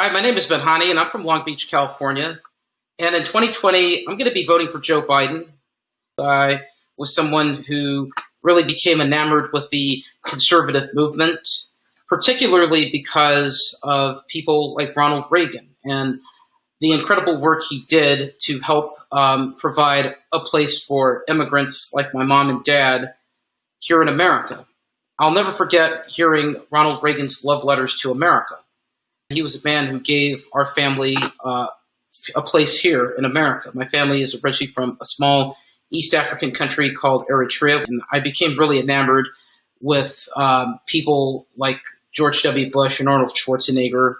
Hi, my name is Ben Hani, and I'm from Long Beach, California. And in 2020, I'm going to be voting for Joe Biden. I was someone who really became enamored with the conservative movement, particularly because of people like Ronald Reagan and the incredible work he did to help um, provide a place for immigrants like my mom and dad here in America. I'll never forget hearing Ronald Reagan's love letters to America. He was a man who gave our family uh, a place here in America. My family is originally from a small East African country called Eritrea, and I became really enamored with um, people like George W. Bush and Arnold Schwarzenegger.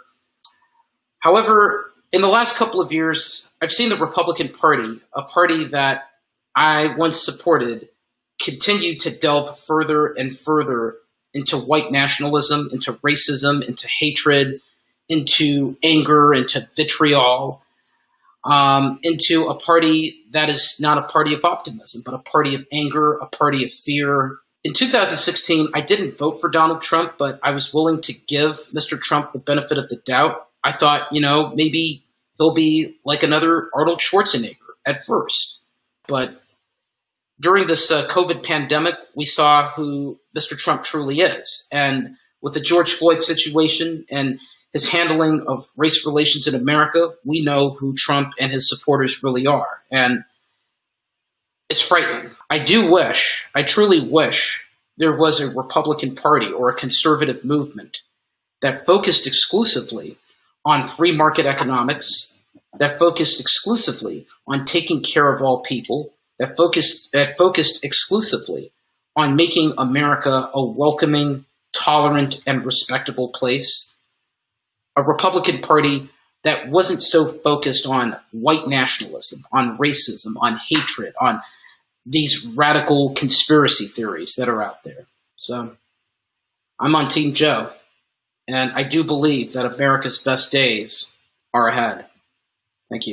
However, in the last couple of years, I've seen the Republican Party, a party that I once supported, continue to delve further and further into white nationalism, into racism, into hatred, into anger, into vitriol, um, into a party that is not a party of optimism, but a party of anger, a party of fear. In 2016, I didn't vote for Donald Trump, but I was willing to give Mr. Trump the benefit of the doubt. I thought, you know, maybe he'll be like another Arnold Schwarzenegger at first. But during this uh, COVID pandemic, we saw who Mr. Trump truly is. And with the George Floyd situation and his handling of race relations in America, we know who Trump and his supporters really are. And it's frightening. I do wish, I truly wish, there was a Republican Party or a conservative movement that focused exclusively on free market economics, that focused exclusively on taking care of all people, that focused, that focused exclusively on making America a welcoming, tolerant, and respectable place a Republican Party that wasn't so focused on white nationalism, on racism, on hatred, on these radical conspiracy theories that are out there. So I'm on Team Joe, and I do believe that America's best days are ahead. Thank you.